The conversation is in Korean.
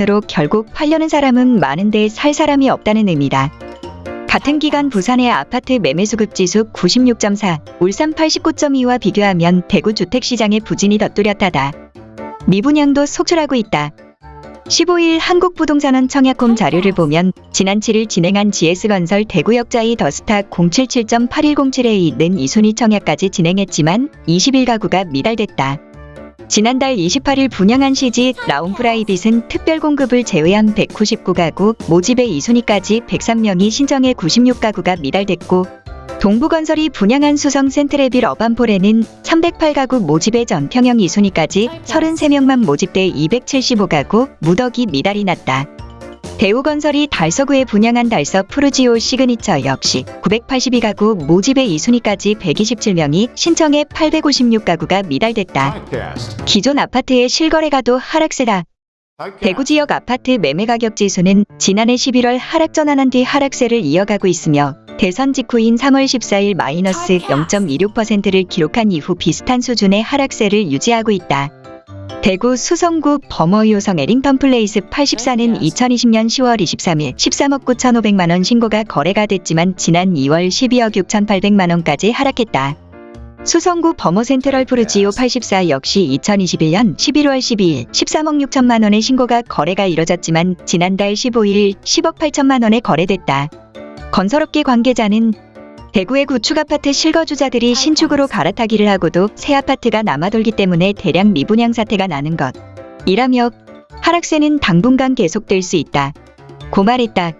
으로 결국 팔려는 사람은 많은데 살 사람이 없다는 의미다. 같은 기간 부산의 아파트 매매 수급 지수 96.4, 울산 89.2와 비교하면 대구 주택시장의 부진이 더 뚜렷하다. 미분양도 속출하고 있다. 15일 한국부동산원 청약홈 자료를 보면 지난 7일 진행한 GS건설 대구역자이 더스타 077.8107에 있는 이순위 청약까지 진행했지만 21가구가 미달됐다. 지난달 28일 분양한 시지 라온프라이빗은 특별 공급을 제외한 199가구, 모집의 2순위까지 103명이 신청해 96가구가 미달됐고 동부건설이 분양한 수성 센트레빌 어반폴에는 308가구 모집의 전평형 2순위까지 33명만 모집돼 275가구, 무더기 미달이 났다. 대우건설이 달서구에 분양한 달서 푸르지오 시그니처 역시 982가구 모집의 2순위까지 127명이 신청해 856가구가 미달됐다. 기존 아파트의 실거래가도 하락세다. 대구 지역 아파트 매매 가격 지수는 지난해 11월 하락 전환한 뒤 하락세를 이어가고 있으며 대선 직후인 3월 14일 마이너스 0.26%를 기록한 이후 비슷한 수준의 하락세를 유지하고 있다. 대구 수성구 범어효성 해링턴 플레이스 84는 2020년 10월 23일 13억 9,500만 원 신고가 거래가 됐지만 지난 2월 12억 6,800만 원까지 하락했다. 수성구 범어 센트럴 푸르지오 84 역시 2021년 11월 12일 13억 6천만 원의 신고가 거래가 이뤄졌지만 지난달 15일 10억 8천만 원에 거래됐다. 건설업계 관계자는 대구의 구축 아파트 실거주자들이 신축으로 갈아타기를 하고도 새 아파트가 남아돌기 때문에 대량 미분양 사태가 나는 것. 이라며 하락세는 당분간 계속될 수 있다. 고 말했다.